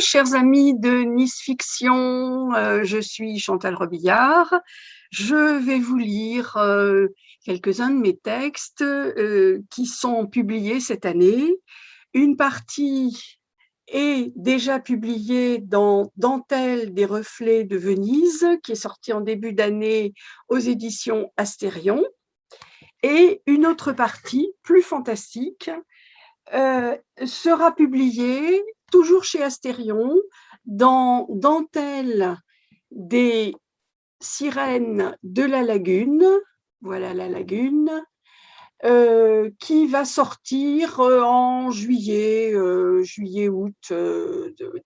Chers amis de Nice Fiction, euh, je suis Chantal Robillard. Je vais vous lire euh, quelques-uns de mes textes euh, qui sont publiés cette année. Une partie est déjà publiée dans Dentelle des reflets de Venise, qui est sorti en début d'année aux éditions Astérion. Et une autre partie, plus fantastique, sera publiée toujours chez Astérion, dans Dentelle des sirènes de la lagune, voilà la lagune, euh, qui va sortir euh, en juillet, euh, juillet-août,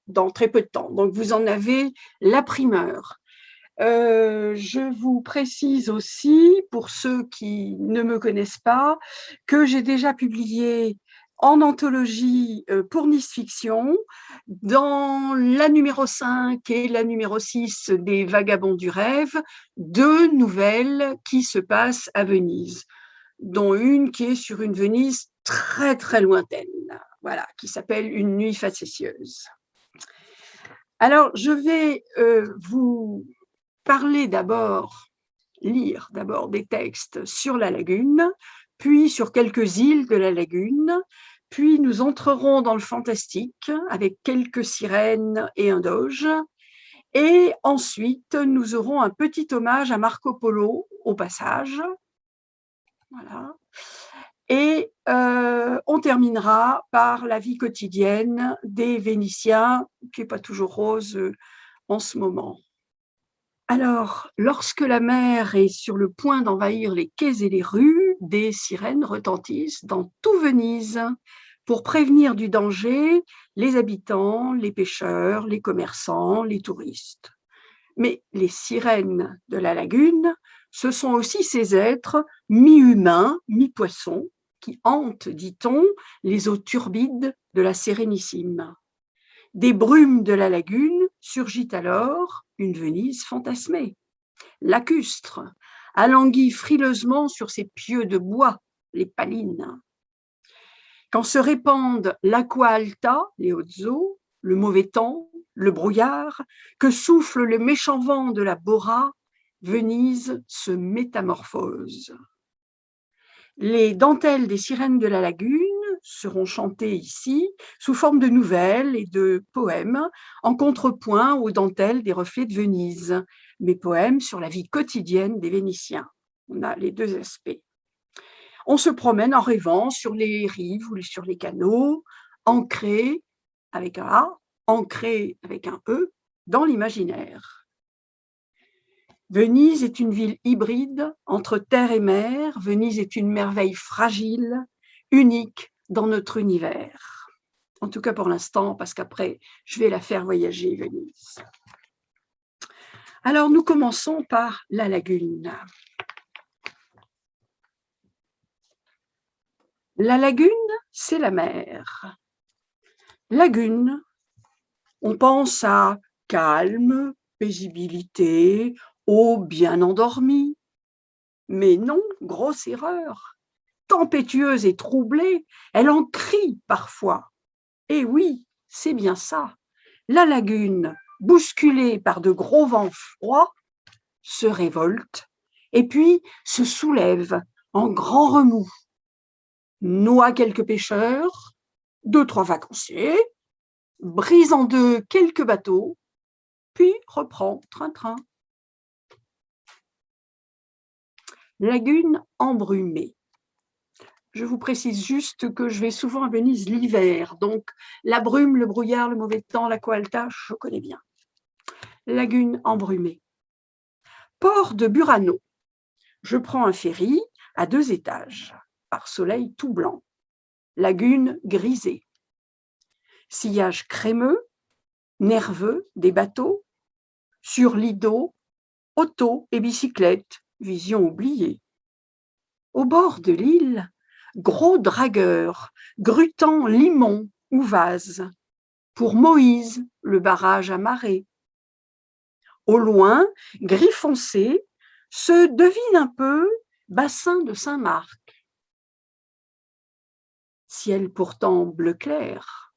dans très peu de temps. Donc, vous en avez la primeur. je vous précise aussi, pour ceux qui ne me connaissent pas, que j'ai déjà publié en anthologie euh, pour Nice Fiction, dans la numéro 5 et la numéro 6 des Vagabonds du rêve, deux nouvelles qui se passent à Venise, dont une qui est sur une Venise très très lointaine, voilà, qui s'appelle Une nuit facétieuse. Alors, je vais euh, vous parler d'abord, lire d'abord des textes sur la lagune, puis sur quelques îles de la lagune, puis nous entrerons dans le fantastique avec quelques sirènes et un doge. Et ensuite, nous aurons un petit hommage à Marco Polo au passage. Voilà. Et euh, on terminera par la vie quotidienne des Vénitiens, qui n'est pas toujours rose euh, en ce moment. Alors, lorsque la mer est sur le point d'envahir les quais et les rues, des sirènes retentissent dans tout Venise pour prévenir du danger les habitants, les pêcheurs, les commerçants, les touristes. Mais les sirènes de la lagune, ce sont aussi ces êtres mi-humains, mi-poissons, qui hantent, dit-on, les eaux turbides de la Sérénissime. Des brumes de la lagune surgit alors une Venise fantasmée. Lacustre, alanguit frileusement sur ses pieux de bois, les palines. Quand se répandent l'aqua alta, les hautes eaux, le mauvais temps, le brouillard, que souffle le méchant vent de la Bora, Venise se métamorphose. Les dentelles des sirènes de la lagune seront chantées ici sous forme de nouvelles et de poèmes en contrepoint aux dentelles des reflets de Venise, mes poèmes sur la vie quotidienne des Vénitiens. On a les deux aspects. On se promène en rêvant sur les rives ou sur les canaux, ancrés avec un A, ancrés avec un E, dans l'imaginaire. Venise est une ville hybride entre terre et mer. Venise est une merveille fragile, unique dans notre univers. En tout cas pour l'instant, parce qu'après, je vais la faire voyager, Venise. Alors, nous commençons par la lagune. La lagune, c'est la mer. Lagune, on pense à calme, paisibilité, eau bien endormie. Mais non, grosse erreur. Tempétueuse et troublée, elle en crie parfois. Et oui, c'est bien ça. La lagune, bousculée par de gros vents froids, se révolte et puis se soulève en grand remous noie quelques pêcheurs, deux, trois vacanciers, brise en deux quelques bateaux, puis reprend train-train. Lagune embrumée. Je vous précise juste que je vais souvent à Venise l'hiver, donc la brume, le brouillard, le mauvais temps, la coalta, je connais bien. Lagune embrumée. Port de Burano. Je prends un ferry à deux étages par soleil tout blanc, lagune grisée, sillage crémeux, nerveux des bateaux, sur lido, auto et bicyclette, vision oubliée. Au bord de l'île, gros dragueur, grutant limon ou vase, pour Moïse, le barrage à marée. Au loin, gris foncé, se devine un peu bassin de Saint-Marc ciel pourtant bleu clair,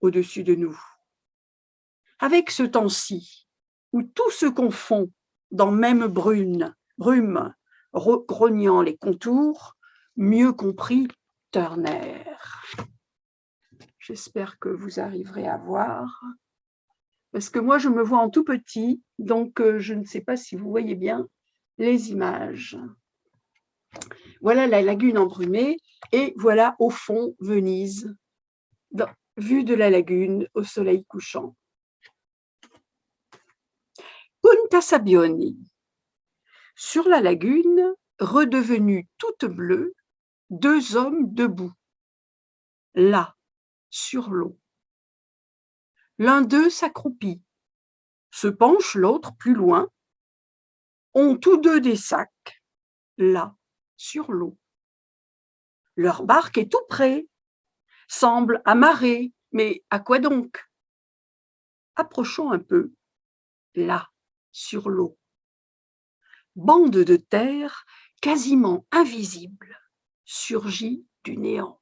au-dessus de nous. Avec ce temps-ci, où tout se confond dans même brune, brume, grognant les contours, mieux compris Turner. J'espère que vous arriverez à voir. Parce que moi, je me vois en tout petit, donc euh, je ne sais pas si vous voyez bien les images. Voilà la lagune embrumée et voilà au fond Venise, vue de la lagune au soleil couchant. Punta Sabioni. Sur la lagune, redevenue toute bleue, deux hommes debout, là, sur l'eau. L'un d'eux s'accroupit, se penche l'autre plus loin, ont tous deux des sacs, là, sur l'eau. Leur barque est tout près, semble amarrée, mais à quoi donc? Approchons un peu, là, sur l'eau. Bande de terre quasiment invisible surgit du néant,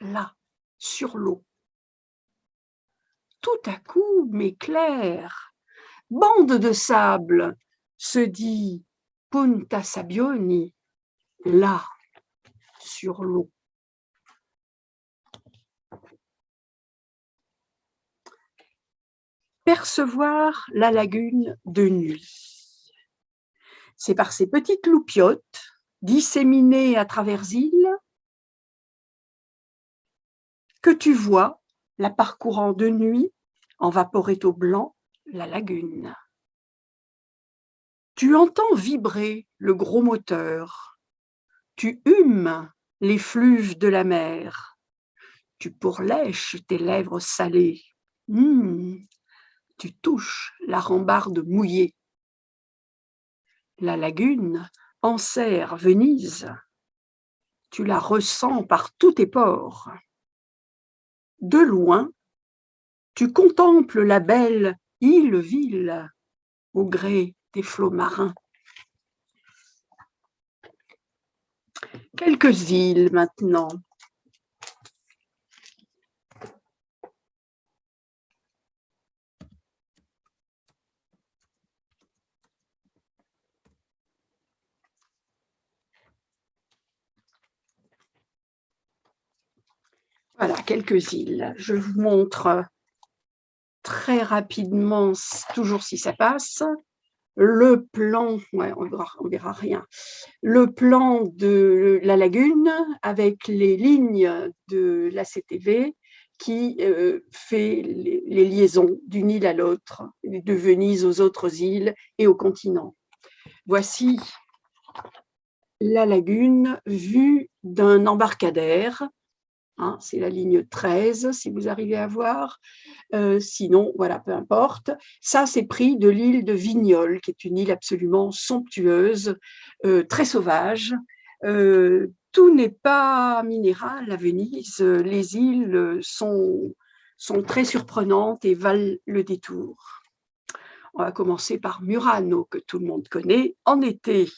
là, sur l'eau. Tout à coup m'éclaire, bande de sable, se dit Punta Sabioni, là, sur l'eau. Percevoir la lagune de nuit. C'est par ces petites loupiottes disséminées à travers îles que tu vois, la parcourant de nuit, en vaporetto blanc, la lagune. Tu entends vibrer le gros moteur, tu humes les fluves de la mer, tu pourlèches tes lèvres salées, hmm, tu touches la rambarde mouillée. La lagune enserre Venise, tu la ressens par tous tes pores. De loin, tu contemples la belle île-ville au gré des flots marins. Quelques îles maintenant. Voilà, quelques îles. Je vous montre très rapidement, toujours si ça passe, le plan, on verra, verra rien, le plan de la lagune avec les lignes de la CTV qui euh, fait les, liaisons d'une île à l'autre, de Venise aux autres îles et au continent. Voici la lagune vue d'un embarcadère Hein, c'est la ligne 13, si vous arrivez à voir. Euh, sinon, voilà, peu importe. Ça, c'est pris de l'île de Vignol, qui est une île absolument somptueuse, euh, très sauvage. Euh, tout n'est pas minéral à Venise. Les îles sont, sont très surprenantes et valent le détour. On va commencer par Murano, que tout le monde connaît, en été.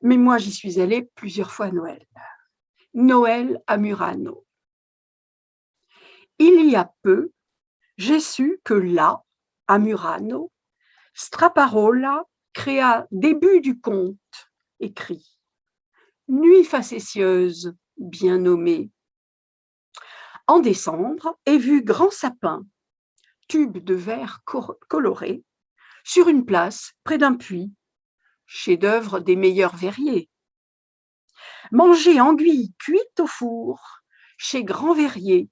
Mais moi, j'y suis allée plusieurs fois à Noël. Noël à Murano. Il y a peu, j'ai su que là, à Murano, Straparola créa début du conte, écrit Nuit facétieuse, bien nommée. En décembre est vu grand sapin, tube de verre coloré, sur une place près d'un puits, chef-d'œuvre des meilleurs verriers. Manger anguille cuite au four, chez Grand Verrier,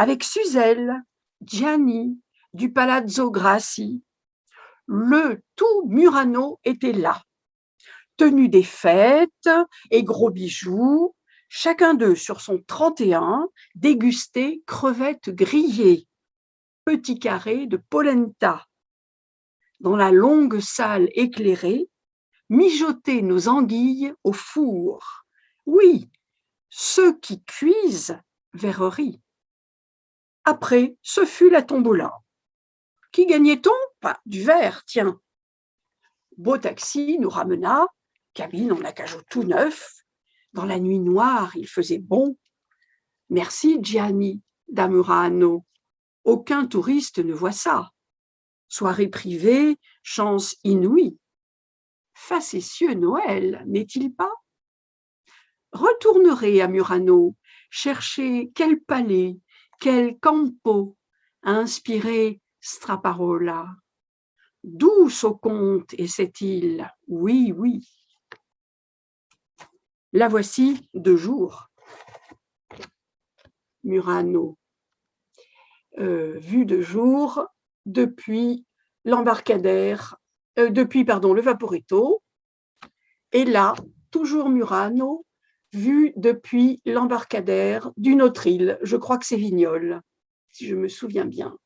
avec Suzelle, Gianni, du Palazzo Grassi. Le tout Murano était là, tenu des fêtes et gros bijoux, chacun d'eux sur son 31 dégustait crevettes grillées, petits carrés de polenta. Dans la longue salle éclairée, mijoter nos anguilles au four. Oui, ceux qui cuisent verrerie. Après, ce fut la tombola. Qui gagnait-on? Du verre, tiens. Beau taxi nous ramena, cabine en acajou tout neuf. Dans la nuit noire, il faisait bon. Merci Gianni d'Amurano aucun touriste ne voit ça. Soirée privée, chance inouïe. Facétieux Noël, n'est-il pas? Retournerez à Murano, chercher quel palais, quel campo a inspiré Straparola? Douce au comte est cette île, oui, oui. La voici de jour. Murano, euh, vue de jour depuis l'embarcadère, euh, depuis pardon le Vaporetto, et là toujours Murano, vue depuis l'embarcadère d'une autre île. Je crois que c'est Vignol, si je me souviens bien.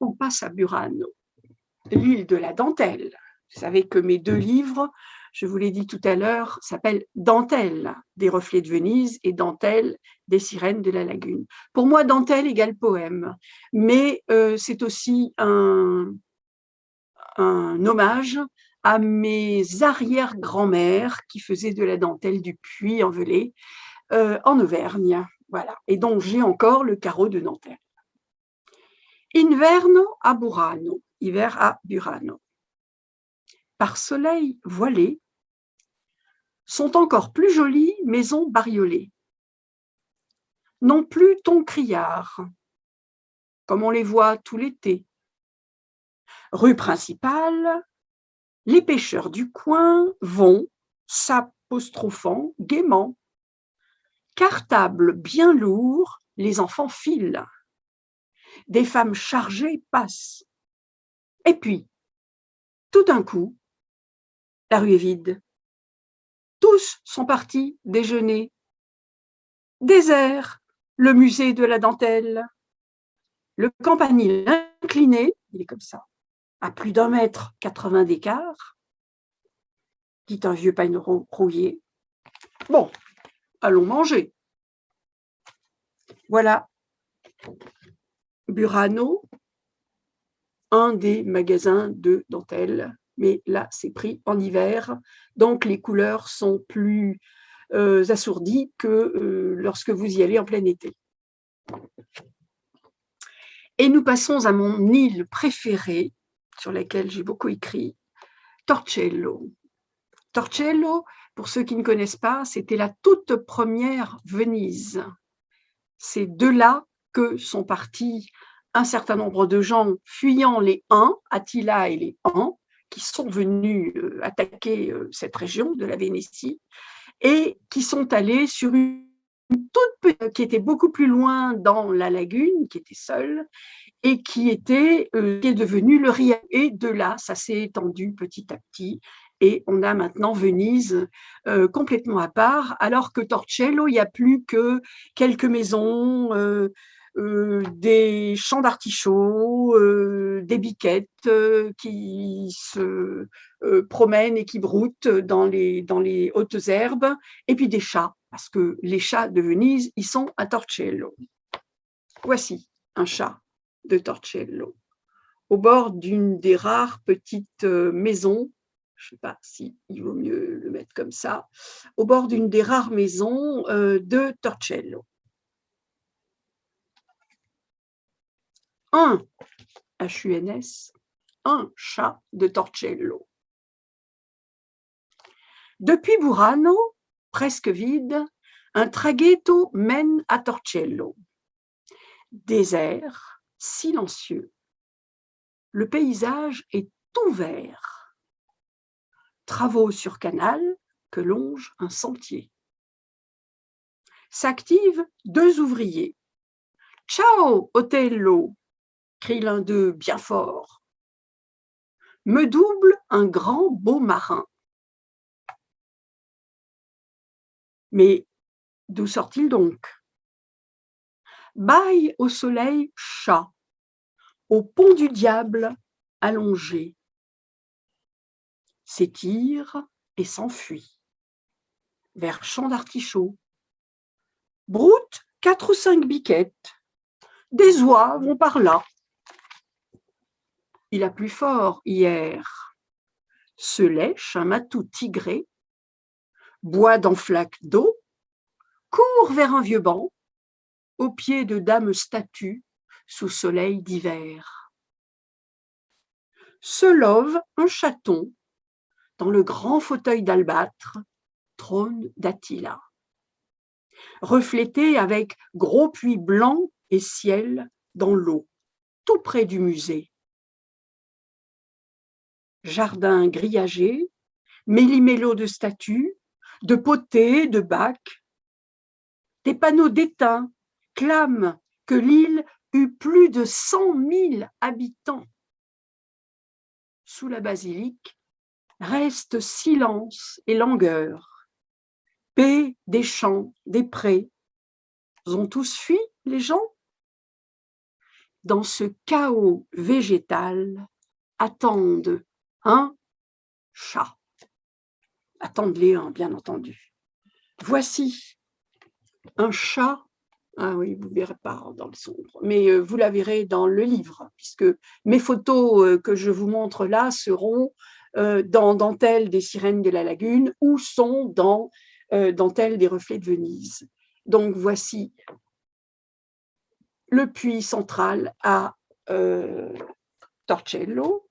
On passe à Burano, l'île de la dentelle. Vous savez que mes deux livres, je vous l'ai dit tout à l'heure, s'appellent Dentelle des reflets de Venise et Dentelle des sirènes de la lagune. Pour moi, dentelle égale poème, mais euh, c'est aussi un hommage à mes arrière-grand-mères qui faisaient de la dentelle du puits en euh, en Auvergne. Voilà. Et donc, j'ai encore le carreau de dentelle. Inverno a Burano, hiver à Burano. Par soleil voilé, sont encore plus jolies maisons bariolées. Non plus ton criard, comme on les voit tout l'été. Rue principale, les pêcheurs du coin vont, s'apostrophant gaiement. Cartable bien lourd, les enfants filent. Des femmes chargées passent. Et puis, tout d'un coup, la rue est vide. Tous sont partis déjeuner. Désert, le musée de la dentelle. Le campanile incliné, il est comme ça, à plus d'un mètre 80 d'écart, dit un vieux pain rouillé. Bon, allons manger. Voilà Burano, un des magasins de dentelle, mais là c'est pris en hiver, donc les couleurs sont plus euh, assourdies que euh, lorsque vous y allez en plein été. Et nous passons à mon île préférée, sur laquelle j'ai beaucoup écrit, Torcello. Torcello, pour ceux qui ne connaissent pas, c'était la toute première Venise. C'est de là que sont partis un certain nombre de gens fuyant les Huns, Attila et les Huns, qui sont venus euh, attaquer euh, cette région de la Vénétie et qui sont allés sur une toute petite, qui était beaucoup plus loin dans la lagune, qui était seule, et qui était euh, qui est devenu le Ria. Et de là, ça s'est étendu petit à petit. Et on a maintenant Venise euh, complètement à part, alors que Torcello, il n'y a plus que quelques maisons, euh, des champs d'artichauts, des biquettes qui se promènent et qui broutent dans les, dans les hautes herbes, et puis des chats, parce que les chats de Venise, ils sont à Torcello. Voici un chat de Torcello, au bord d'une des rares petites euh, maisons, je ne sais pas si il vaut mieux le mettre comme ça, au bord d'une des rares maisons euh, de Torcello. Un HUNS, un chat de Torcello. Depuis Burano, presque vide, un traghetto mène à Torcello. Désert, silencieux. Le paysage est ouvert. Travaux sur canal que longe un sentier. S'activent deux ouvriers. Ciao, Otello crie l'un d'eux bien fort. Me double un grand beau marin. Mais d'où sort-il donc? Baille au soleil chat, au pont du diable allongé, s'étire et s'enfuit vers champ d'artichaut. Broute quatre ou cinq biquettes, des oies vont par là. Il a plus fort hier, se lèche un matou tigré, boit dans flaque d'eau, court vers un vieux banc, au pied de dames statues, sous soleil d'hiver. Se love un chaton dans le grand fauteuil d'albâtre, trône d'Attila. Reflété avec gros puits blancs et ciel dans l'eau, tout près du musée. Jardin grillagé, méli-mélo de statues, de potées, de bacs, des panneaux d'étain clament que l'île plus de cent mille habitants. Sous la basilique reste silence et langueur, paix des champs, des prés. Ont tous fui, les gens? Dans ce chaos végétal, attendent un chat. Attendez-les, un, bien entendu. Voici un chat ah oui, vous ne verrez pas dans le sombre, mais euh, vous la verrez dans le livre, puisque mes photos euh, que je vous montre là seront euh, dans Dentelle des sirènes de la lagune ou sont dans Dentelle des reflets de Venise. Donc voici le puits central à Torcello.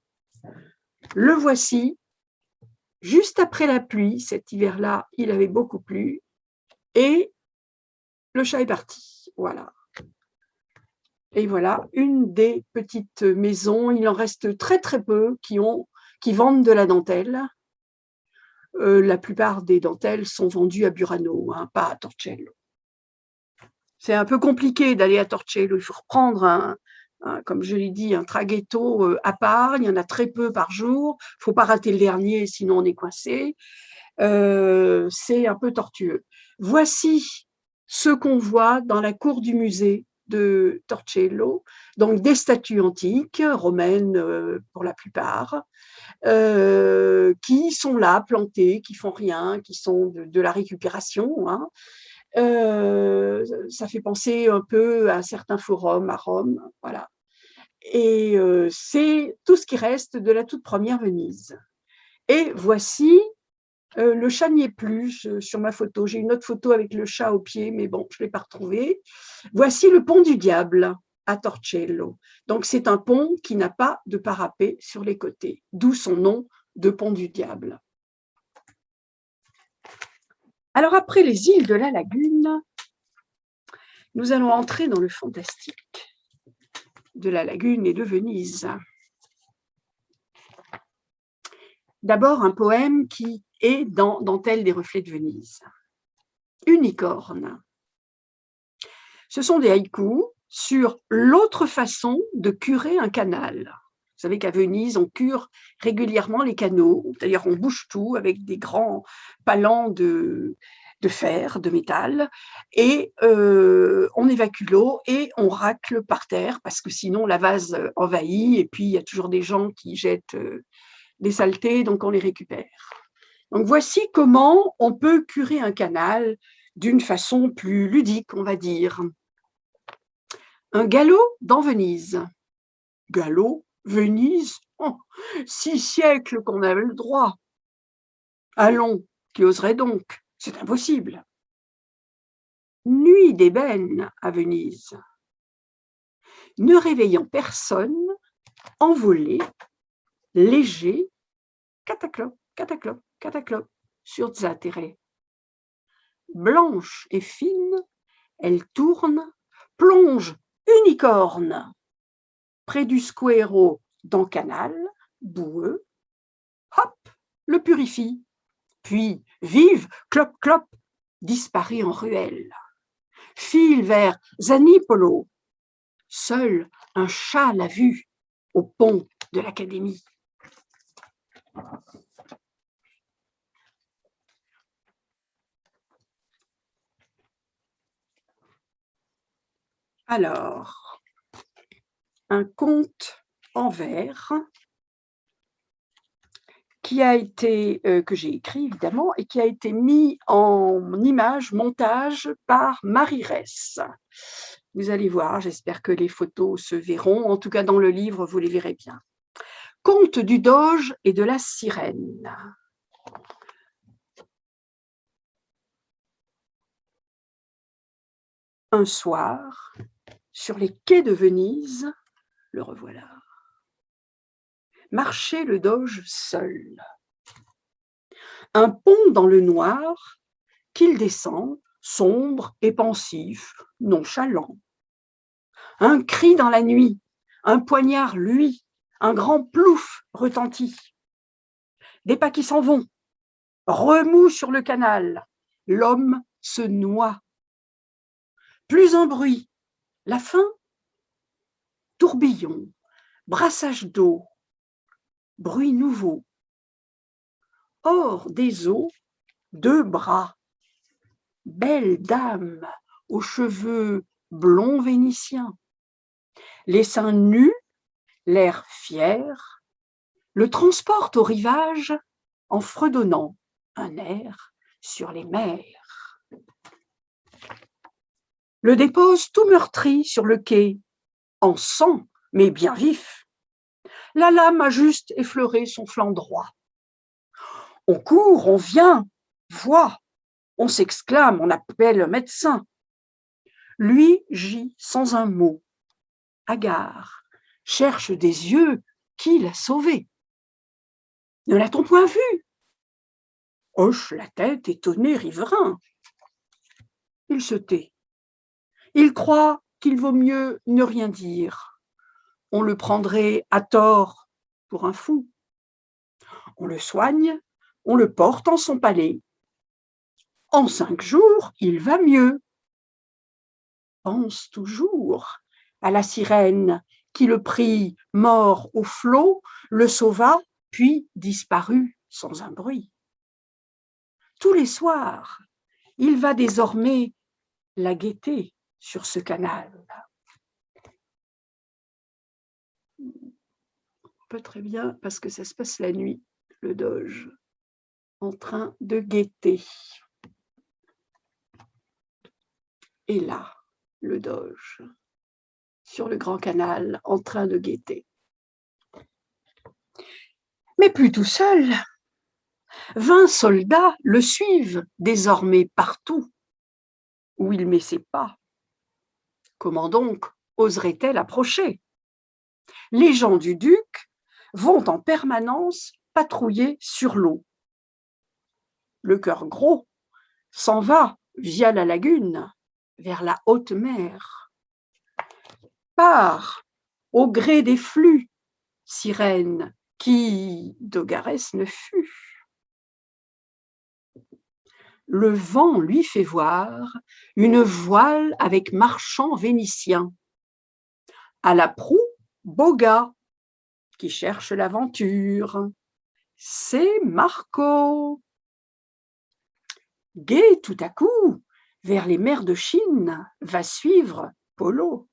Le voici juste après la pluie, cet hiver-là, il avait beaucoup plu, et le chat est parti. Voilà. Et voilà, une des petites maisons, il en reste très très peu qui, ont, qui vendent de la dentelle. Euh, la plupart des dentelles sont vendues à Burano, hein, pas à Torcello. C'est un peu compliqué d'aller à Torcello, il faut reprendre un, comme je l'ai dit, un traghetto euh, à part, il y en a très peu par jour, il ne faut pas rater le dernier, sinon on est coincé. Euh, c'est un peu tortueux. Voici ce qu'on voit dans la cour du musée de Torcello, donc des statues antiques, romaines euh, pour la plupart, euh, qui sont là, plantées, qui font rien, qui sont de, la récupération. Hein. Euh, ça fait penser un peu à certains forums à Rome, voilà. Et c'est tout ce qui reste de la toute première Venise. Et voici euh, le chat n'y est plus sur ma photo. J'ai une autre photo avec le chat au pied, mais bon, je ne l'ai pas retrouvé. Voici le pont du diable à Torcello. Donc, c'est un pont qui n'a pas de parapet sur les côtés, d'où son nom de pont du diable. Alors, après les îles de la lagune, nous allons entrer dans le fantastique de la lagune et de Venise. D'abord, un poème qui et dans Dentelle des reflets de Venise. Unicorne. Ce sont des haïkus sur l'autre façon de curer un canal. Vous savez qu'à Venise, on cure régulièrement les canaux. D'ailleurs, on bouge tout avec des grands palans de, de fer, de métal, et euh, on évacue l'eau et on racle par terre parce que sinon la vase envahit et puis il y a toujours des gens qui jettent euh, des saletés, donc on les récupère. Voici comment on peut curer un canal d'une façon plus ludique, on va dire. Un galop dans Venise. Galop, Venise, oh, six siècles qu'on avait le droit. Allons, qui oserait donc? C'est impossible. Nuit d'ébène à Venise. Ne réveillant personne, envolé, léger, cataclope, cataclope cataclope sur Zatere. Blanche et fine, elle tourne, plonge unicorne près du squero dans canal, boueux, hop, le purifie, puis vive, clop, clop, disparaît en ruelle. File vers Zanipolo. Seul un chat l'a vu au pont de l'académie. Alors, un conte en vers qui a été, euh, que j'ai écrit évidemment, et qui a été mis en image, montage par Marie Ress. Vous allez voir, j'espère que les photos se verront, en tout cas dans le livre, vous les verrez bien. Conte du doge et de la sirène. Un soir, sur les quais de Venise, le revoilà. Marchait le doge seul. Un pont dans le noir qu'il descend, sombre et pensif, nonchalant. Un cri dans la nuit, un poignard, lui, un grand plouf retentit. Des pas qui s'en vont, remous sur le canal, l'homme se noie. Plus un bruit, la fin, tourbillon, brassage d'eau, bruit nouveau. Hors des eaux, deux bras, belle dame aux cheveux blonds vénitiens, les seins nus, l'air fier, le transporte au rivage en fredonnant un air sur les mers. Le dépose tout meurtri sur le quai, en sang, mais bien vif. La lame a juste effleuré son flanc droit. On court, on vient, voit, on s'exclame, on appelle un médecin. Lui gît sans un mot, hagard, cherche des yeux qui l'a sauvé. Ne l'a-t-on point vu? Hoche la tête, étonné, riverain. Il se tait. Il croit qu'il vaut mieux ne rien dire. On le prendrait à tort pour un fou. On le soigne, on le porte en son palais. En cinq jours, il va mieux. Pense toujours à la sirène qui le prit mort au flot, le sauva, puis disparut sans un bruit. Tous les soirs, il va désormais la guetter sur ce canal. Pas très bien parce que ça se passe la nuit, le doge, en train de guetter. Et là, le doge, sur le grand canal, en train de guetter. Mais plus tout seul. Vingt soldats le suivent désormais partout où il met ses pas. Comment donc oserait-elle approcher? Les gens du duc vont en permanence patrouiller sur l'eau. Le cœur gros s'en va via la lagune vers la haute mer. Part au gré des flux, sirène qui d'Ogarès ne fut. Le vent lui fait voir une voile avec marchand vénitien. À la proue, Boga, qui cherche l'aventure. C'est Marco. Gai tout à coup, vers les mers de Chine, va suivre Polo.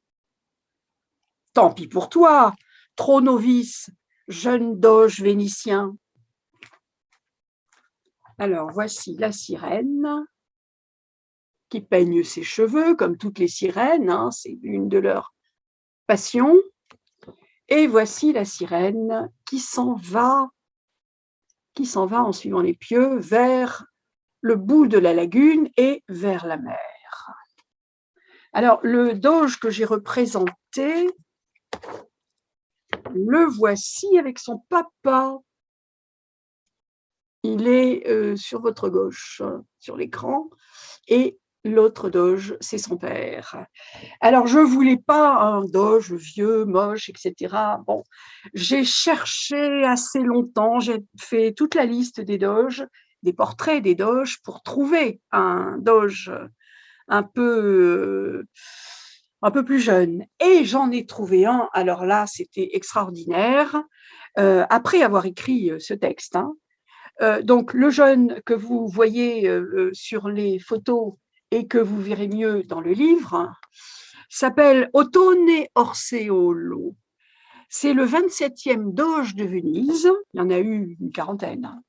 Tant pis pour toi, trop novice, jeune doge vénitien. Alors, voici la sirène qui peigne ses cheveux, comme toutes les sirènes, hein, c'est une de leurs passions. Et voici la sirène qui s'en va, qui s'en va en suivant les pieux vers le bout de la lagune et vers la mer. Alors, le doge que j'ai représenté, le voici avec son papa. Il est euh, sur votre gauche, sur l'écran, et l'autre doge, c'est son père. Alors, je ne voulais pas un doge vieux, moche, etc. Bon, j'ai cherché assez longtemps, j'ai fait toute la liste des doges, des portraits des doges pour trouver un doge un peu, peu plus jeune. Et j'en ai trouvé un, alors là, c'était extraordinaire, euh, après avoir écrit euh, ce texte. Hein. Euh, donc, le jeune que vous voyez sur les photos et que vous verrez mieux dans le livre, s'appelle Ottone Orseolo. C'est le 27e doge de Venise, il y en a eu une quarantaine, hein.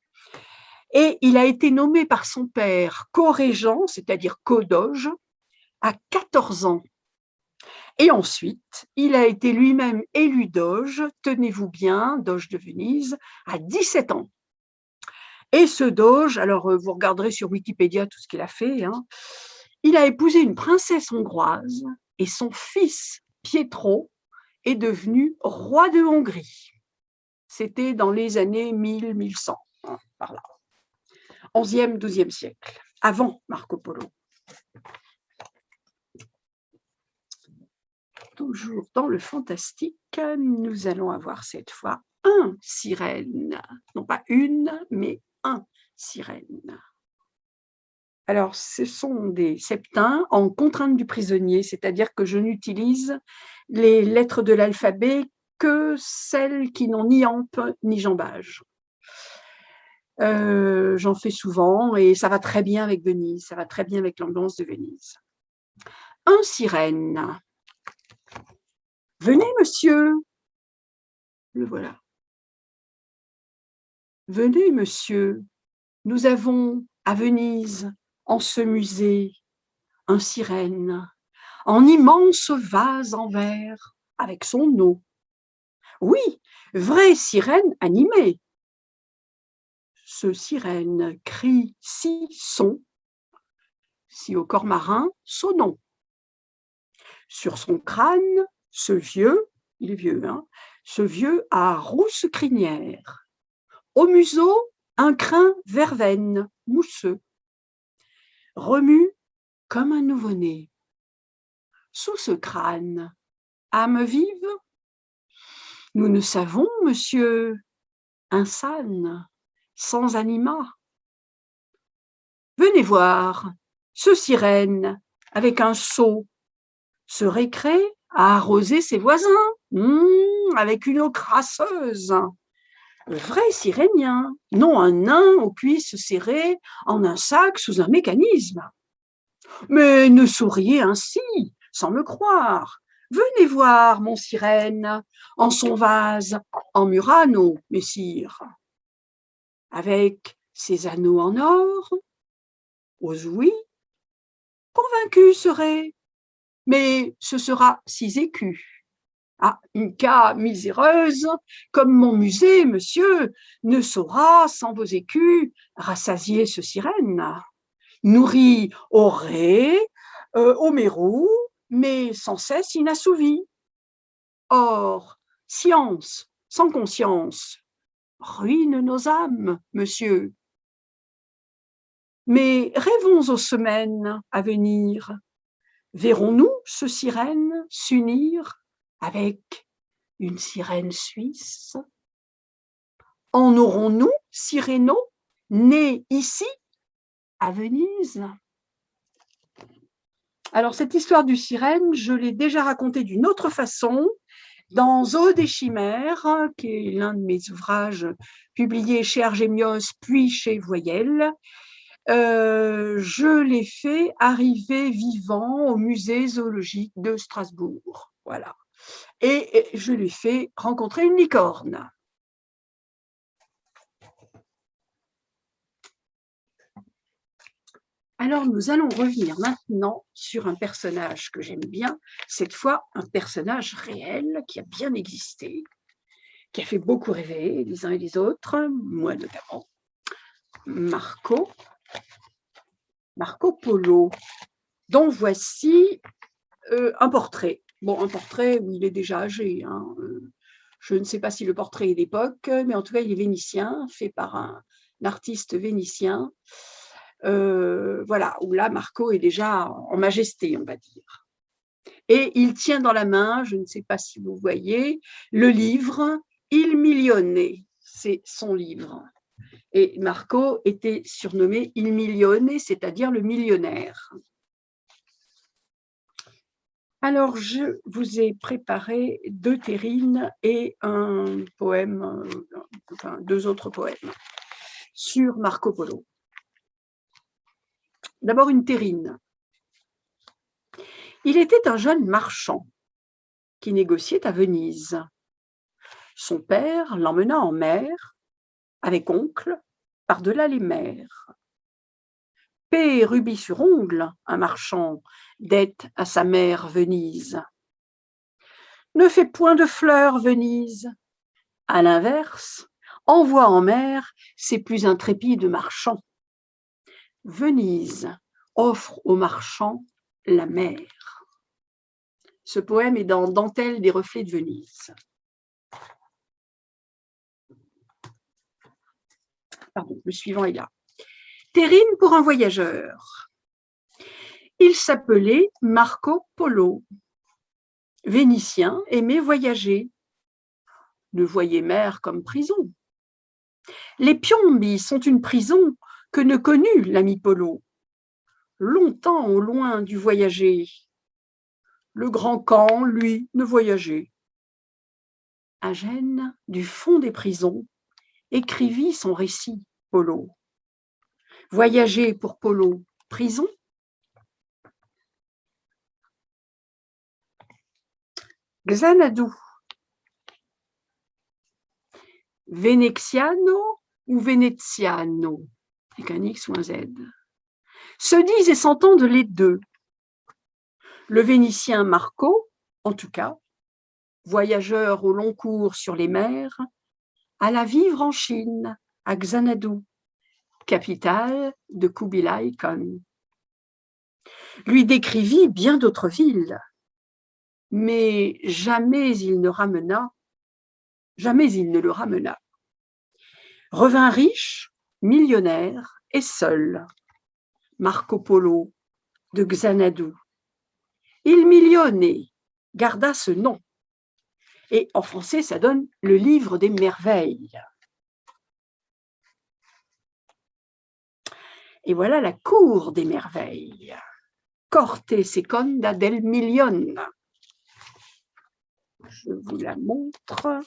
et il a été nommé par son père co-régent, c'est-à-dire co-doge, à 14 ans. Et ensuite, il a été lui-même élu doge, tenez-vous bien, doge de Venise, à 17 ans. Et ce doge, alors vous regarderez sur Wikipédia tout ce qu'il a fait, hein, Il a épousé une princesse hongroise et son fils Pietro est devenu roi de Hongrie. C'était dans les années 1000-1100, hein, par là. 11e, 12e siècle, avant Marco Polo. Toujours dans le fantastique, nous allons avoir cette fois un sirène, non pas une, mais un sirène. Alors, ce sont des septins en contrainte du prisonnier, c'est-à-dire que je n'utilise les lettres de l'alphabet que celles qui n'ont ni ampe ni jambage. Euh, j'en fais souvent et ça va très bien avec Venise, ça va très bien avec l'ambiance de Venise. Un sirène. Venez, monsieur. Le voilà. Venez, monsieur. Nous avons à Venise, en ce musée, un sirène, en immense vase en verre, avec son eau. Oui, vraie sirène animée. Ce sirène crie si son, si au corps marin, nom. Sur son crâne, ce vieux, il est vieux, hein, ce vieux a rousse crinière. Au museau, un crin verveine, mousseux. Remue comme un nouveau-né. Sous ce crâne, âme vive nous ne savons, monsieur, un sans anima. Venez voir, ce sirène, avec un seau, se récrée à arroser ses voisins, hmm, avec une eau crasseuse. Vrai sirénien, non un nain aux cuisses serrées en un sac sous un mécanisme. Mais ne souriez ainsi, sans me croire, Venez voir mon sirène en son vase en murano, messire, avec ses anneaux en or, aux oui, convaincu serait, mais ce sera six écus. Ah, une cas miséreuse, comme mon musée, monsieur, ne saura, sans vos écus, rassasier ce sirène. Nourri au ré, euh, au mérou, mais sans cesse inassouvi. Or, science sans conscience ruine nos âmes, monsieur. Mais rêvons aux semaines à venir. Verrons-nous ce sirène s'unir avec une sirène suisse En aurons-nous Cyrano, né ici, à Venise? Alors, cette histoire du sirène, je l'ai déjà racontée d'une autre façon dans Zoo des chimères, qui est l'un de mes ouvrages publiés chez Argémios puis chez Voyelle. Euh, je l'ai fait arriver vivant au musée zoologique de Strasbourg. Voilà. Et je lui ai fait rencontrer une licorne. Alors, nous allons revenir maintenant sur un personnage que j'aime bien, cette fois un personnage réel qui a bien existé, qui a fait beaucoup rêver les uns et les autres, moi notamment, Marco, Marco Polo, dont voici euh, un portrait. Bon, un portrait où il est déjà âgé. Hein, euh, je ne sais pas si le portrait est d'époque, mais en tout cas, il est vénitien, fait par un artiste vénitien. Euh, voilà, où là, Marco est déjà en majesté, on va dire. Et il tient dans la main, je ne sais pas si vous voyez, le livre « Il Millionné », c'est son livre. Et Marco était surnommé « Il Millionné », c'est-à-dire le millionnaire. Alors, je vous ai préparé deux terrines et un poème, euh, enfin, deux autres poèmes sur Marco Polo. D'abord une terrine. Il était un jeune marchand qui négociait à Venise. Son père l'emmena en mer, avec oncle, par-delà les mers. Paix rubis sur ongle, un marchand, dette à sa mère Venise. Ne fais point de fleurs, Venise. À l'inverse, envoie en mer ses plus intrépides marchands. Venise, offre aux marchands la mer. Ce poème est dans Dentelle des reflets de Venise. Pardon, le suivant est là. Terrine pour un voyageur. Il s'appelait Marco Polo. Vénitien aimait voyager. Ne voyait mer comme prison. Les Piombi sont une prison que ne connut l'ami Polo. Longtemps au loin du voyager, le grand camp, lui, ne voyageait. À Gênes, du fond des prisons, écrivit son récit, Polo. Voyager pour Polo, prison? Xanadu. Venexiano ou Veneziano, avec un X ou un Z. Se disent et s'entendent les deux. Le Vénitien Marco, en tout cas, voyageur au long cours sur les mers, alla vivre en Chine, à Xanadu, capitale de Kubilai Khan. Lui décrivit bien d'autres villes, mais jamais il ne ramena, jamais il ne le ramena. Revint riche, millionnaire et seul, Marco Polo de Xanadu. Il millionné, garda ce nom. Et en français, ça donne le livre des merveilles. Et voilà la cour des merveilles. Corte seconda del million je vous la montre.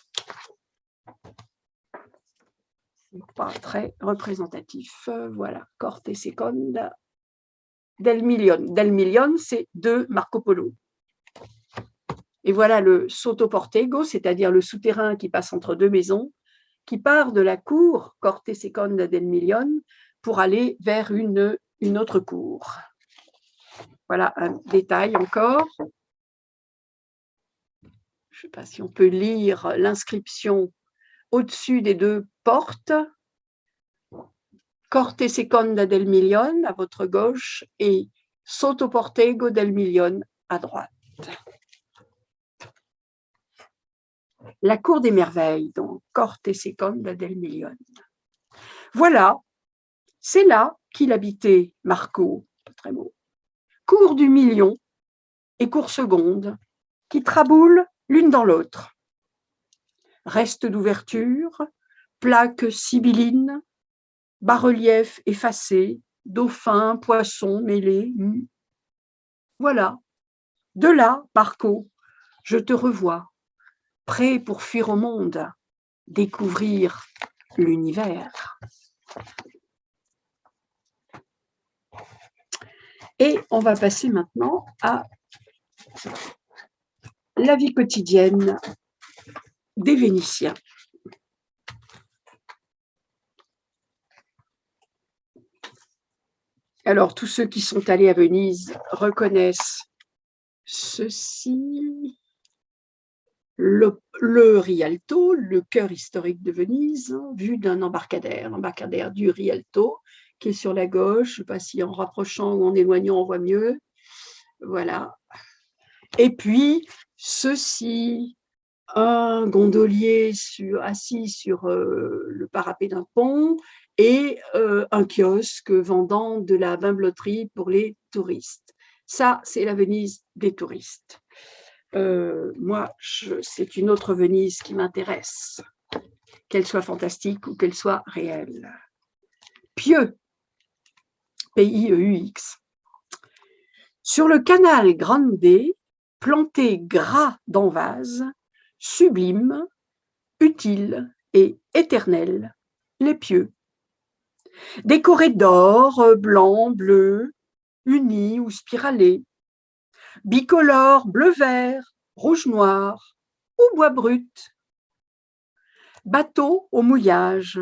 Pas très représentatif. Voilà, Corte Seconda del Million. Del Million, c'est de Marco Polo. Et voilà le Sotoportego, c'est-à-dire le souterrain qui passe entre deux maisons, qui part de la cour Corte Seconda del Million pour aller vers une, autre cour. Voilà un détail encore je ne sais pas si on peut lire l'inscription au-dessus des deux portes. Corte Seconda del Million à votre gauche et Sotto Portego del Million à droite. La cour des merveilles, donc Corte Seconda del Million. Voilà, c'est là qu'il habitait Marco, très beau. Cour du million et cour seconde, qui traboule l'une dans l'autre. Reste d'ouverture, plaques sibyllines, bas-reliefs effacés, dauphins, poissons mêlés. Voilà, de là, Marco, je te revois, prêt pour fuir au monde, découvrir l'univers. Et on va passer maintenant à la vie quotidienne des Vénitiens. Alors, tous ceux qui sont allés à Venise reconnaissent ceci. Le, Rialto, le cœur historique de Venise, vu d'un embarcadère, l'embarcadère du Rialto, qui est sur la gauche. Je ne sais pas si en rapprochant ou en éloignant, on voit mieux. Voilà. Et puis, ceci, un gondolier assis sur euh, le parapet d'un pont et euh, un kiosque vendant de la bimbloterie pour les touristes. Ça, c'est la Venise des touristes. Euh, moi, c'est une autre Venise qui m'intéresse, qu'elle soit fantastique ou qu'elle soit réelle. Pieux, P-I-E-U-X. Sur le canal Grande planté gras dans vase, sublime, utile et éternel, les pieux. Décorés d'or, blanc, bleu, unis ou spiralés, bicolores, bleu-vert, rouge-noir ou bois brut. Bateau au mouillage.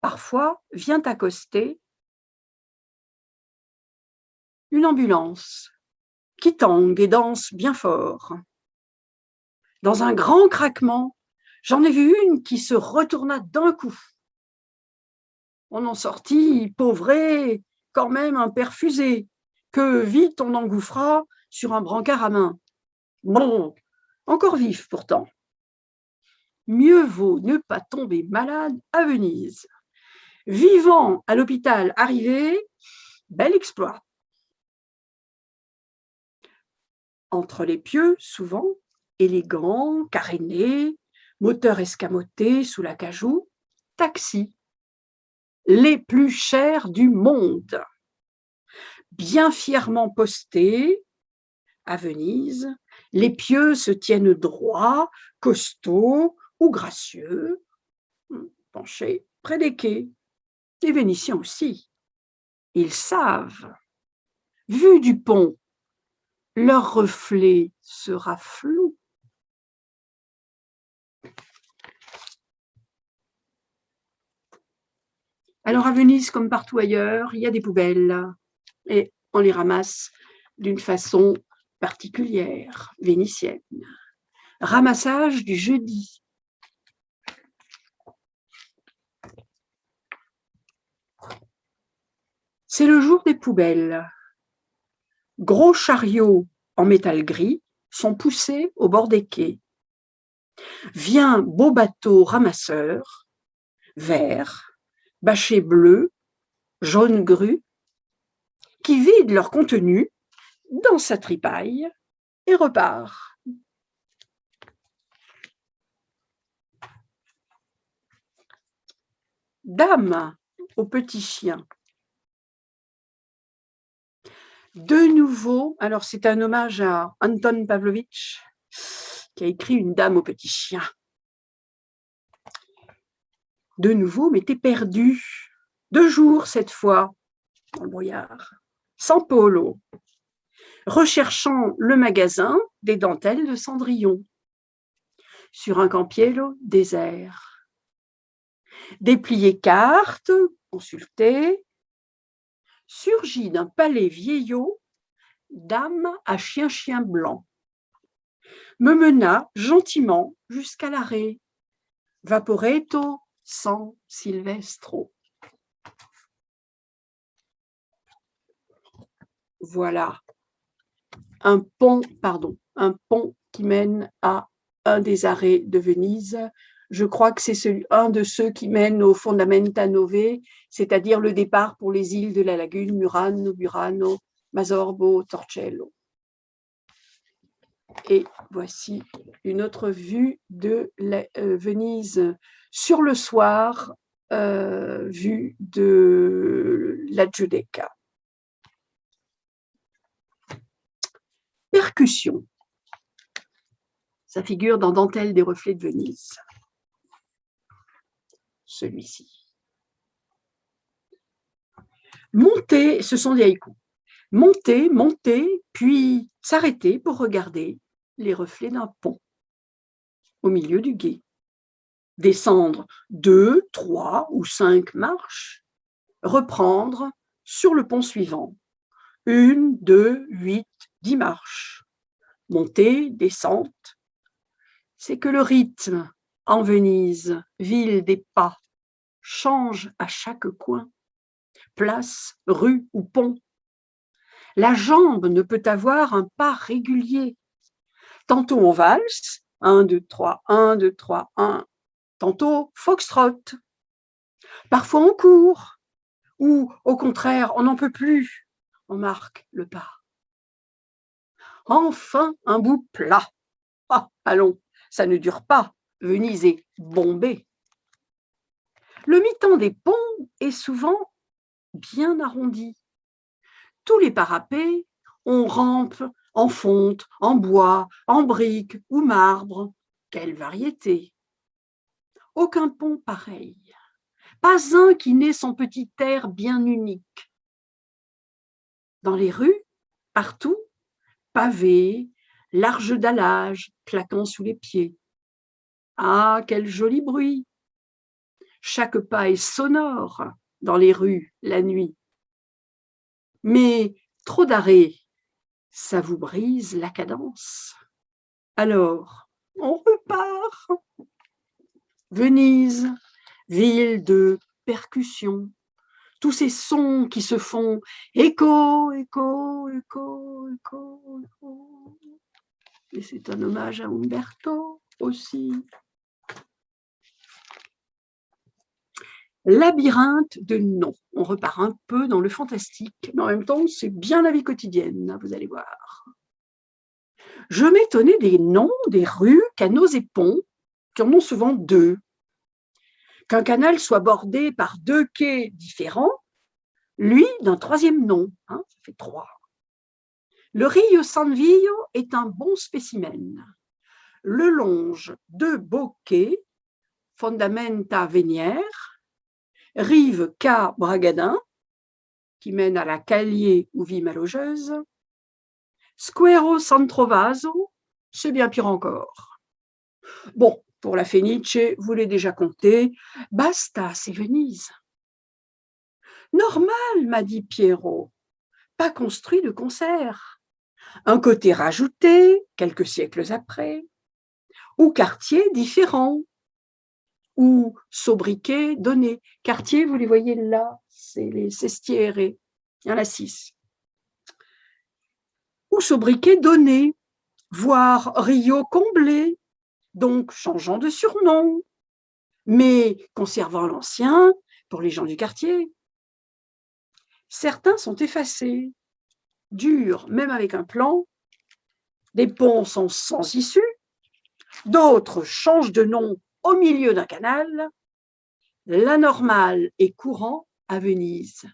Parfois vient accoster une ambulance qui tangue et danse bien fort. Dans un grand craquement, j'en ai vu une qui se retourna d'un coup. On en sortit, pauvré, quand même un perfusé que vite on engouffra sur un brancard à main. Bon, encore vif pourtant. Mieux vaut ne pas tomber malade à Venise. Vivant à l'hôpital arrivé, bel exploit. Entre les pieux, souvent, élégant, caréné, moteur escamoté sous la cajou, taxi. Les plus chers du monde. Bien fièrement postés, à Venise, les pieux se tiennent droits, costauds ou gracieux, penchés près des quais. Les Vénitiens aussi. Ils savent. Vu du pont, leur reflet sera flou. Alors à Venise, comme partout ailleurs, il y a des poubelles et on les ramasse d'une façon particulière, vénitienne. Ramassage du jeudi. C'est le jour des poubelles. Gros chariots en métal gris sont poussés au bord des quais. Vient beau bateau ramasseur, vert, bâché bleu, jaune gru, qui vide leur contenu dans sa tripaille et repart. Dame au petit chien. De nouveau, alors c'est un hommage à Anton Pavlovitch qui a écrit Une dame au petit chien. De nouveau, t'es perdu. Deux jours cette fois, dans le brouillard, sans polo, recherchant le magasin des dentelles de Cendrillon, sur un campiello désert. Déplier carte, consulter, surgit d'un palais vieillot, dame à chien-chien blanc. Me mena gentiment jusqu'à l'arrêt. Vaporetto sans Silvestro. Voilà un pont, pardon, un pont qui mène à un des arrêts de Venise. Je crois que c'est un de ceux qui mènent au Fondamenta Nove, c'est-à-dire le départ pour les îles de la lagune, Murano, Burano, Masorbo, Torcello. Et voici une autre vue de euh, Venise sur le soir, euh, vue de la Giudecca. Percussion. Ça figure dans Dentelle des reflets de Venise. Celui-ci. Monter, ce sont des haïkus. Monter, monter, puis s'arrêter pour regarder les reflets d'un pont au milieu du gué. Descendre deux, trois ou cinq marches, reprendre sur le pont suivant. Une, deux, huit, dix marches, montée, descente, c'est que le rythme en Venise, ville des pas, change à chaque coin, place, rue ou pont. La jambe ne peut avoir un pas régulier. Tantôt on valse, 1, 2, 3, 1, 2, 3, 1. Tantôt foxtrot. Parfois on court, ou au contraire, on n'en peut plus, on marque le pas. Enfin, un bout plat. Ah, allons, ça ne dure pas. Venise est bombée. Le mi-temps des ponts est souvent bien arrondi. Tous les parapets ont rampe en fonte, en bois, en briques ou marbre. Quelle variété Aucun pont pareil. Pas un qui n'ait son petit air bien unique. Dans les rues, partout, pavés, larges dallages claquant sous les pieds. Ah, quel joli bruit Chaque pas est sonore dans les rues la nuit. Mais trop d'arrêts, ça vous brise la cadence. Alors, on repart. Venise, ville de percussion, tous ces sons qui se font écho, écho, écho, écho, écho. Et c'est un hommage à Umberto aussi. Labyrinthe de noms. On repart un peu dans le fantastique, mais en même temps, c'est bien la vie quotidienne, hein, vous allez voir. Je m'étonnais des noms des rues, canaux et ponts, qui en ont souvent deux. Qu'un canal soit bordé par deux quais différents, lui d'un troisième nom, hein, ça fait trois. Le Rio San Vio est un bon spécimen. Le longe de beaux quais, Fondamenta Vénière, rive K Bragadin, qui mène à la Calier ou vie malogeuse, Squero San Trovaso, c'est bien pire encore. Bon, pour la Fenice, vous l'avez déjà compté, basta, c'est Venise. Normal, m'a dit Pierrot, pas construit de concert. Un côté rajouté, quelques siècles après, ou quartier différent, ou sobriquet donné. Quartier, vous les voyez là, c'est les cestières, il y six ou sobriquet donné, voire Rio comblé, donc changeant de surnom, mais conservant l'ancien pour les gens du quartier. Certains sont effacés, durs, même avec un plan, des ponts sont sans issue, d'autres changent de nom au milieu d'un canal, l'anormal est courant à Venise.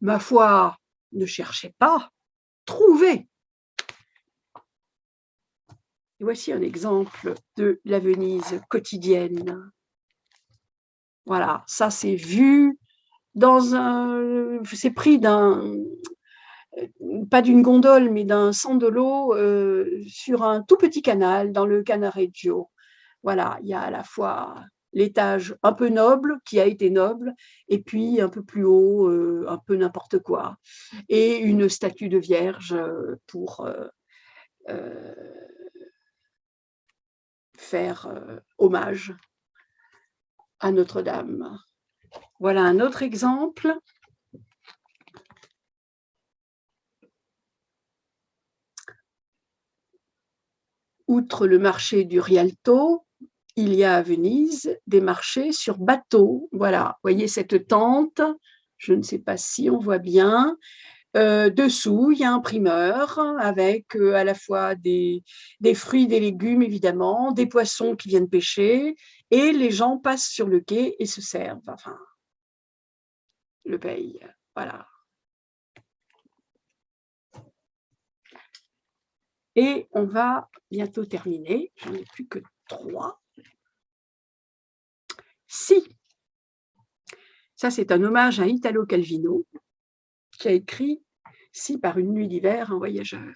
Ma foi, ne cherchez pas, trouvez voici un exemple de la Venise quotidienne. Voilà, ça c'est vu dans un, c'est pris d'un, pas d'une gondole, mais d'un sandolo euh, sur un tout petit canal dans le Canareggio. Voilà, il y a à la fois l'étage un peu noble, qui a été noble, et puis un peu plus haut, euh, un peu n'importe quoi, et une statue de Vierge pour euh, faire euh, hommage à Notre-Dame. Voilà un autre exemple. Outre le marché du Rialto, il y a à Venise des marchés sur bateau. Voilà, voyez cette tente, je ne sais pas si on voit bien, euh, dessous, il y a un primeur avec euh, à la fois des, des, fruits, des légumes évidemment, des poissons qui viennent pêcher, et les gens passent sur le quai et se servent, enfin, le paye, voilà. Et on va bientôt terminer, j'en ai plus que trois. Si, ça c'est un hommage à Italo Calvino, qui a écrit « Si par une nuit d'hiver, un voyageur ».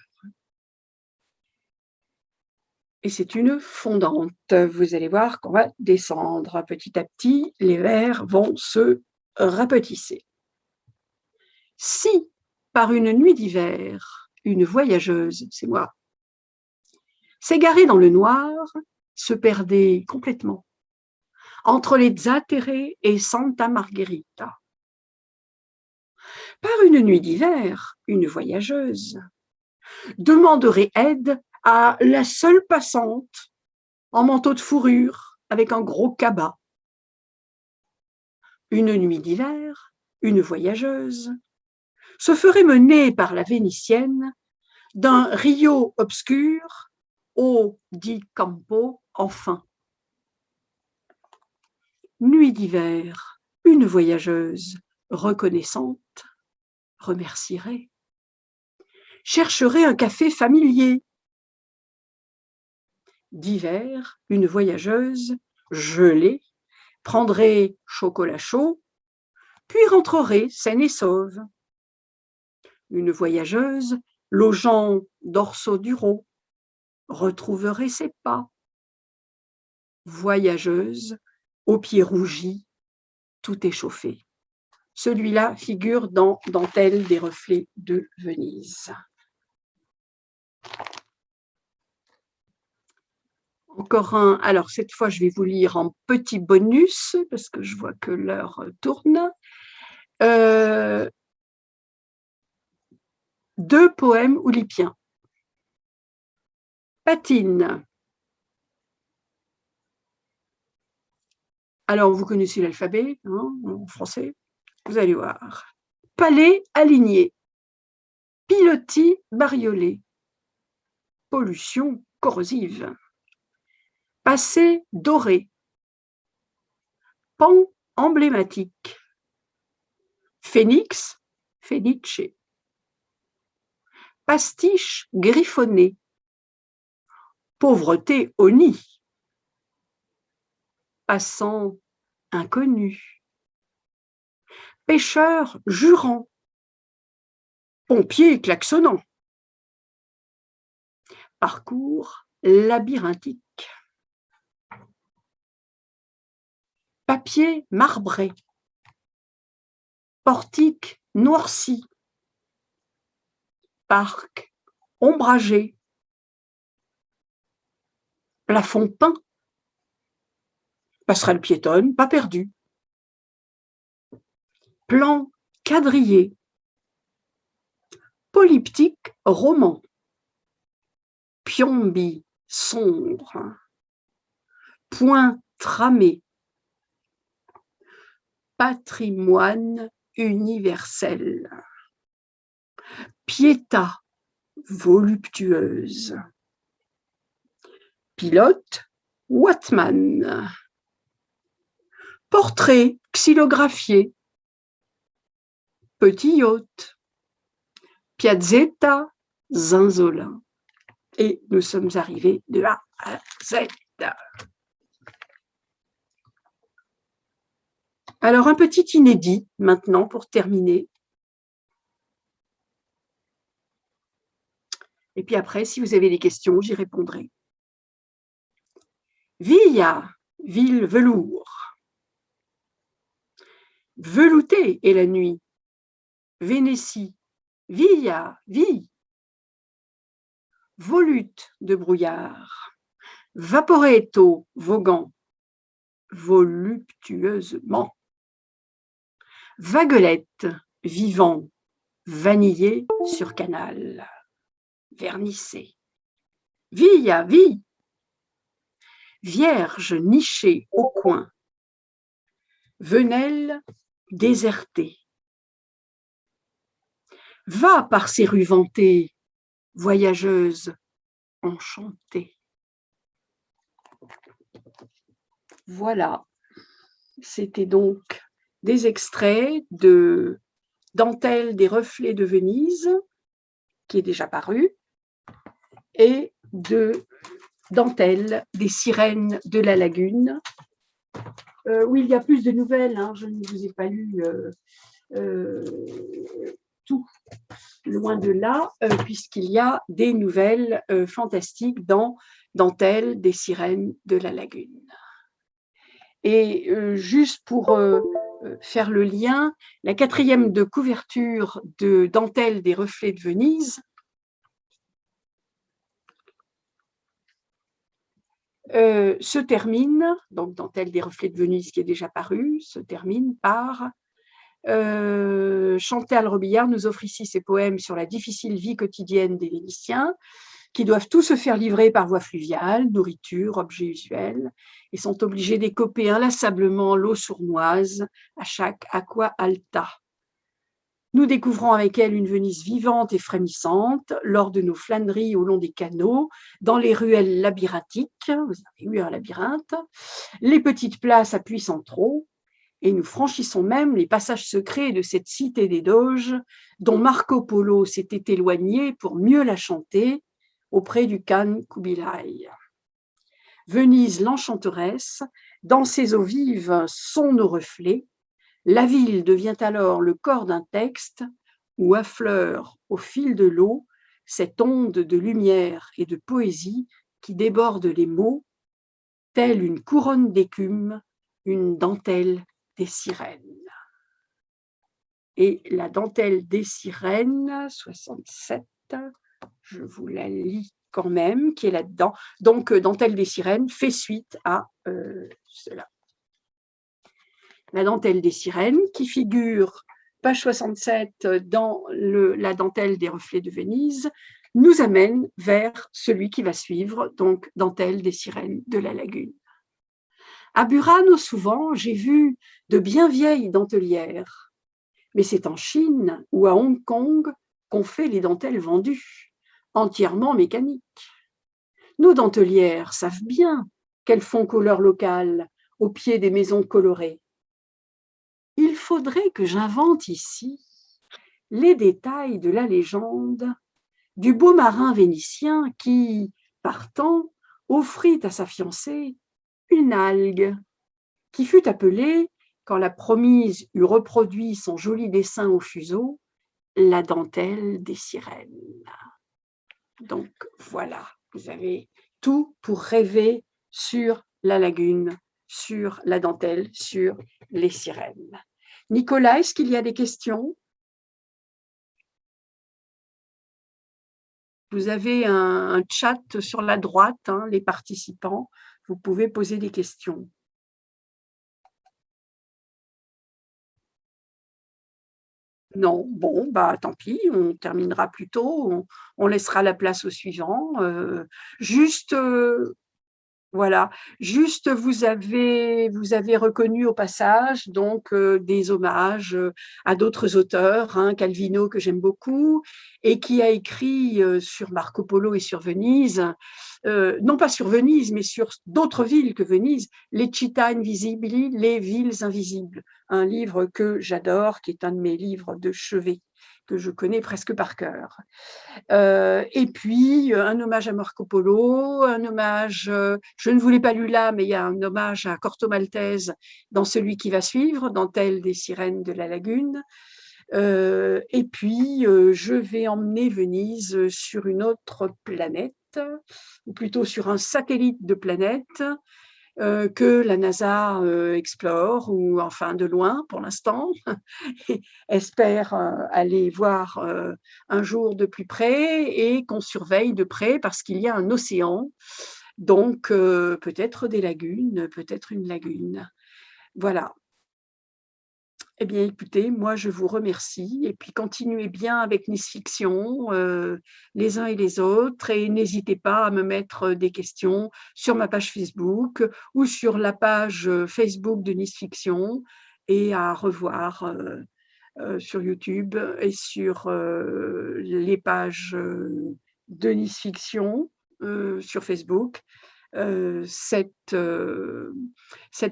Et c'est une fondante. Vous allez voir qu'on va descendre petit à petit, les vers vont se rapetisser. Si par une nuit d'hiver, une voyageuse, c'est moi, s'égarait dans le noir, se perdait complètement entre les Zattere et Santa Margherita, par une nuit d'hiver, une voyageuse demanderait aide à la seule passante en manteau de fourrure avec un gros cabas. Une nuit d'hiver, une voyageuse se ferait mener par la Vénitienne d'un Rio obscur au dit Campo enfin. Nuit d'hiver, une voyageuse reconnaissante remercierait, chercherait un café familier. D'hiver, une voyageuse, gelée, prendrait chocolat chaud, puis rentrerait saine et sauve. Une voyageuse, logeant d'Orso Duro, retrouverait ses pas. Voyageuse, aux pieds rougis, tout échauffé. Celui-là figure dans Dentelle des reflets de Venise. Encore un, alors cette fois je vais vous lire en petit bonus parce que je vois que l'heure tourne. euh, deux poèmes oulipiens. Patine. Alors, vous connaissez l'alphabet hein, en français, vous allez voir. Palais aligné, pilotis bariolé, pollution corrosive, passé doré, pan emblématique, phénix, phénice, pastiche griffonné, pauvreté au nid, passant inconnu, pêcheur jurant, pompier klaxonnant, parcours labyrinthique, papier marbré, portique noirci, parc ombragé, plafond peint, passerelle piétonne, pas perdu, plan quadrillé, polyptyque roman, piombi sombre, point tramé, patrimoine universel, piéta voluptueuse, pilote Watman, portrait xylographié, petit yacht, Piazzetta Zinzolin. Et nous sommes arrivés de A à Z. Alors, un petit inédit maintenant pour terminer. Et puis après, si vous avez des questions, j'y répondrai. Villa, ville velours. Velouté est la nuit. Vénétie, villa, vie. Volute de brouillard. Vaporetto, voguant. Voluptueusement. Vaguelette, vivant. Vanillé sur canal. Vernissé. Villa, vie Vierge nichée au coin, Venelle désertée. Va par ces rues vantées, voyageuse enchantée. Voilà, c'était donc des extraits de Dentelle des reflets de Venise, qui est déjà paru, et de Dentelle, des sirènes de la lagune. Euh, oui, il y a plus de nouvelles, hein, je ne vous ai pas lu euh, euh, tout, loin de là, puisqu'il y a des nouvelles fantastiques dans Dentelle, des sirènes de la lagune. Et juste pour faire le lien, la quatrième de couverture de Dentelle des reflets de Venise Euh, se termine, donc Dentelle des reflets de Venise qui est déjà paru, se termine par euh, Chantal Robillard nous offre ici ses poèmes sur la difficile vie quotidienne des Vénitiens, qui doivent tous se faire livrer par voie fluviale, nourriture, objets usuels, et sont obligés d'écoper inlassablement l'eau sournoise à chaque aqua alta. Nous découvrons avec elle une Venise vivante et frémissante lors de nos flâneries au long des canaux, dans les ruelles labyrinthiques, vous avez eu un labyrinthe, les petites places à centraux, et nous franchissons même les passages secrets de cette cité des Doges dont Marco Polo s'était éloigné pour mieux la chanter auprès du Khan Kubilai. Venise l'enchanteresse, dans ses eaux vives sont nos reflets, la ville devient alors le corps d'un texte où affleure au fil de l'eau cette onde de lumière et de poésie qui déborde les mots, telle une couronne d'écume, une dentelle des sirènes. Et la dentelle des sirènes, 67, je vous la lis quand même, qui est là-dedans. Donc, dentelle des sirènes fait suite à euh, cela la dentelle des sirènes, qui figure page 67 dans la dentelle des reflets de Venise, nous amène vers celui qui va suivre, donc dentelle des sirènes de la lagune. À Burano, souvent, j'ai vu de bien vieilles dentelières, mais c'est en Chine ou à Hong Kong qu'on fait les dentelles vendues, entièrement mécaniques. Nos dentelières savent bien qu'elles font couleur locale au pied des maisons colorées. Faudrait que j'invente ici les détails de la légende du beau marin vénitien qui, partant, offrit à sa fiancée une algue qui fut appelée, quand la promise eut reproduit son joli dessin au fuseau, la dentelle des sirènes. Donc voilà, vous avez tout pour rêver sur la lagune, sur la dentelle, sur les sirènes. Nicolas, est-ce qu'il y a des questions? Vous avez un, chat sur la droite, hein, les participants. Vous pouvez poser des questions. Non, bon, bah tant pis, on terminera plus tôt, on, laissera la place au suivant. Euh, juste, euh, voilà, juste vous avez, vous avez reconnu au passage donc euh, des hommages euh, à d'autres auteurs, hein, Calvino que j'aime beaucoup, et qui a écrit euh, sur Marco Polo et sur Venise, non pas sur Venise, mais sur d'autres villes que Venise, Les Città Invisibili, Les villes invisibles, un livre que j'adore, qui est un de mes livres de chevet que je connais presque par cœur. Euh, et puis, euh, un hommage à Marco Polo, un hommage, euh, je ne vous l'ai pas lu là, mais il y a un hommage à Corto Maltese dans celui qui va suivre, dans Telle des sirènes de la lagune. et puis, je vais emmener Venise sur une autre planète, ou plutôt sur un satellite de planète, euh, que la NASA euh, explore, ou enfin de loin pour l'instant, espère euh, aller voir un jour de plus près et qu'on surveille de près parce qu'il y a un océan, donc peut-être des lagunes, peut-être une lagune. Voilà, eh bien, écoutez, moi, je vous remercie et puis continuez bien avec Nice Fiction, euh, les uns et les autres, et n'hésitez pas à me mettre des questions sur ma page Facebook ou sur la page Facebook de Nice Fiction et à revoir euh, euh, sur YouTube et sur les pages de Nice Fiction sur Facebook. cette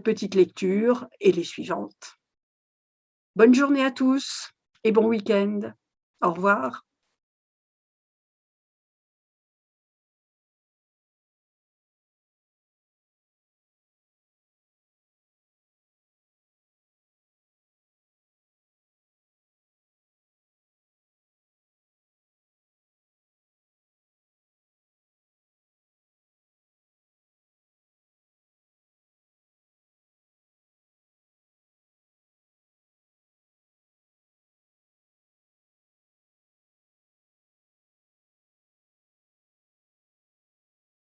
petite lecture et les suivantes. Bonne journée à tous et bon week-end. Au revoir.